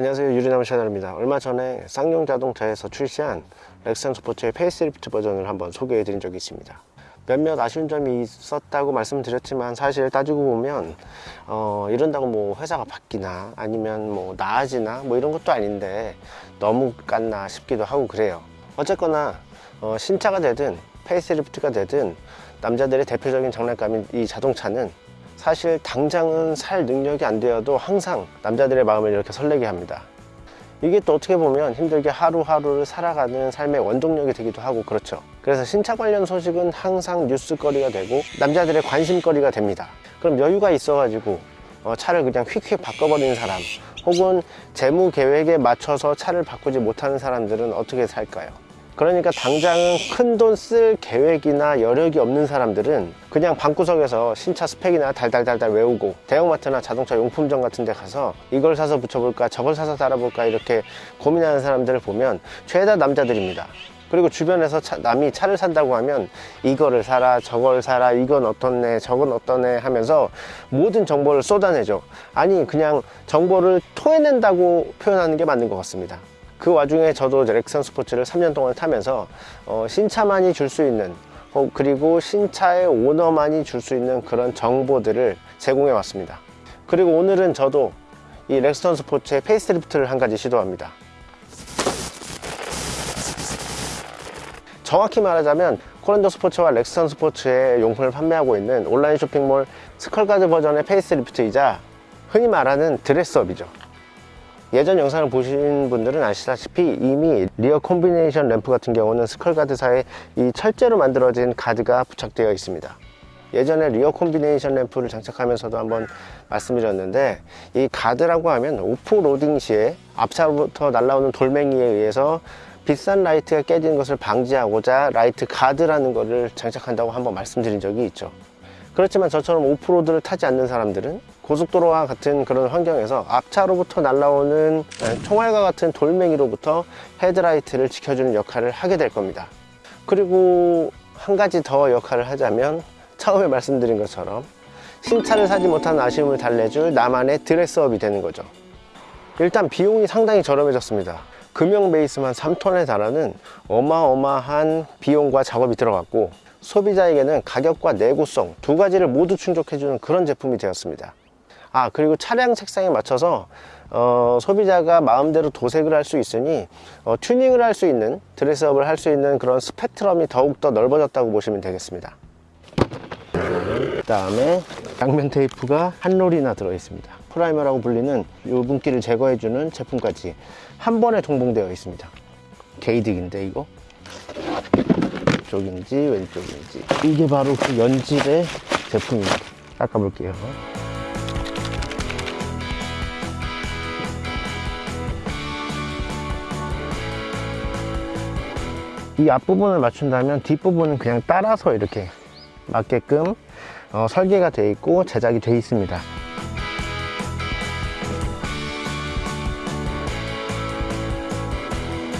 안녕하세요. 유리나무 채널입니다. 얼마 전에 쌍용 자동차에서 출시한 렉스턴 스포츠의 페이스리프트 버전을 한번 소개해 드린 적이 있습니다. 몇몇 아쉬운 점이 있었다고 말씀드렸지만 사실 따지고 보면 어, 이런다고 뭐 회사가 바뀌나 아니면 뭐 나아지나 뭐 이런 것도 아닌데 너무 깠나 싶기도 하고 그래요. 어쨌거나 어, 신차가 되든 facelift가 되든 남자들의 대표적인 장난감인 이 자동차는 사실 당장은 살 능력이 안 되어도 항상 남자들의 마음을 이렇게 설레게 합니다. 이게 또 어떻게 보면 힘들게 하루하루를 살아가는 삶의 원동력이 되기도 하고 그렇죠. 그래서 신차 관련 소식은 항상 뉴스거리가 되고 남자들의 관심거리가 됩니다. 그럼 여유가 있어 가지고 어, 차를 그냥 휙휙 바꿔버리는 사람 혹은 재무 계획에 맞춰서 차를 바꾸지 못하는 사람들은 어떻게 살까요 그러니까 당장은 큰 돈 쓸 계획이나 여력이 없는 사람들은 그냥 방구석에서 신차 스펙이나 달달달달 외우고 대형마트나 자동차 용품점 같은 데 가서 이걸 사서 붙여볼까 저걸 사서 달아볼까 이렇게 고민하는 사람들을 보면 죄다 남자들입니다. 그리고 주변에서 차, 남이 차를 산다고 하면 이거를 사라 저걸 사라 이건 어떻네 저건 어떠네 하면서 모든 정보를 쏟아내죠. 아니 그냥 정보를 토해낸다고 표현하는 게 맞는 것 같습니다 그 와중에 저도 렉선 스포츠를 3년 동안 타면서 어, 신차만이 줄 수 있는 어, 그리고 신차의 오너만이 줄 수 있는 그런 정보들을 제공해 왔습니다. 그리고 오늘은 저도 이 렉스턴 스포츠의 facelift를 한 가지 시도합니다. 정확히 말하자면 코란도 스포츠와 렉스턴 스포츠의 용품을 판매하고 있는 온라인 쇼핑몰 스컬가드 버전의 facelift이자 흔히 말하는 dress up이죠 예전 영상을 보신 분들은 아시다시피 이미 rear combination lamp 같은 경우는 스컬 가드사에 이 철제로 만들어진 가드가 부착되어 있습니다. 예전에 rear combination 램프를 장착하면서도 한번 말씀드렸는데 이 가드라고 하면 off-roading 시에 앞차부터 날라오는 돌멩이에 의해서 비싼 라이트가 깨지는 것을 방지하고자 라이트 가드라는 것을 장착한다고 한번 말씀드린 적이 있죠. 그렇지만 저처럼 오프로드를 타지 않는 사람들은 고속도로와 같은 그런 환경에서 앞차로부터 날라오는 총알과 같은 돌멩이로부터 헤드라이트를 지켜주는 역할을 하게 될 겁니다. 그리고 한 가지 더 역할을 하자면 처음에 말씀드린 것처럼 신차를 사지 못한 아쉬움을 달래줄 나만의 드레스업이 되는 거죠. 일단 비용이 상당히 저렴해졌습니다. 금형 베이스만 3톤에 달하는 어마어마한 비용과 작업이 들어갔고 소비자에게는 가격과 내구성 두 가지를 모두 충족해주는 그런 제품이 되었습니다 아 그리고 차량 색상에 맞춰서 어, 소비자가 마음대로 도색을 할 수 있으니 어, 튜닝을 할 수 있는 dress up을 할 수 있는 그런 스펙트럼이 더욱더 넓어졌다고 보시면 되겠습니다. 그 다음에 양면 테이프가 한 롤이나 들어 있습니다. primer라고 불리는 유분기를 제거해주는 제품까지 한 번에 동봉되어 있습니다. 게이득인데 이거? 쪽인지 왼쪽인지. 이게 바로 그 연질의 제품입니다. 닦아볼게요 이 앞부분을 맞춘다면 뒷부분은 그냥 따라서 이렇게 맞게끔 어, 설계가 되어 있고 제작이 되어 있습니다.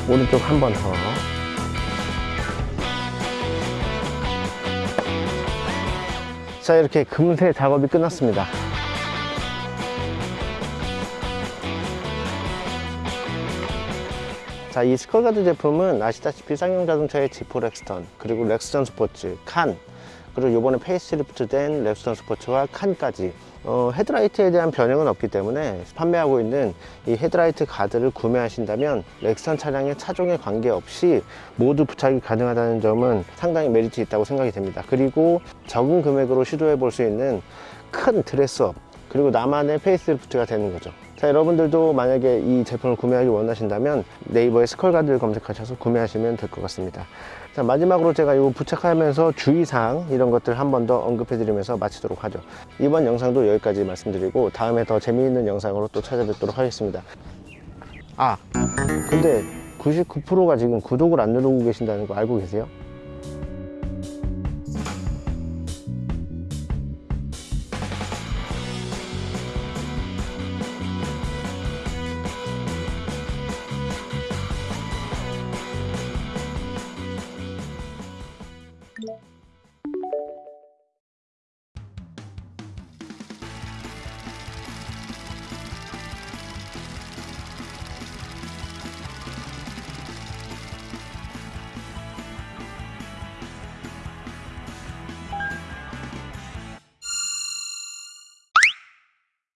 오른쪽 한 번 더. 자 이렇게 금세 작업이 끝났습니다 자, 이 스컬가드 제품은 아시다시피 쌍용 자동차의 G4 렉스턴, 그리고 렉스턴 스포츠, 칸, 그리고 이번에 페이스리프트 된 렉스턴 스포츠와 칸까지 어, 헤드라이트에 대한 변형은 없기 때문에 판매하고 있는 이 헤드라이트 가드를 구매하신다면 렉스턴 차량의 차종에 관계없이 모두 부착이 가능하다는 점은 상당히 메리트 있다고 생각이 됩니다. 그리고 적은 금액으로 시도해 볼 수 있는 큰 dress up 그리고 나만의 facelift가 되는 거죠 자 여러분들도 만약에 이 제품을 구매하기 원하신다면 네이버에 스컬가드를 검색하셔서 구매하시면 될 것 같습니다. 자 마지막으로 제가 이거 부착하면서 주의사항 이런 것들 한 번 더 언급해 드리면서 마치도록 하죠. 이번 영상도 여기까지 말씀드리고 다음에 더 재미있는 영상으로 또 찾아뵙도록 하겠습니다. 아 근데 99%가 지금 구독을 안 누르고 계신다는 거 알고 계세요?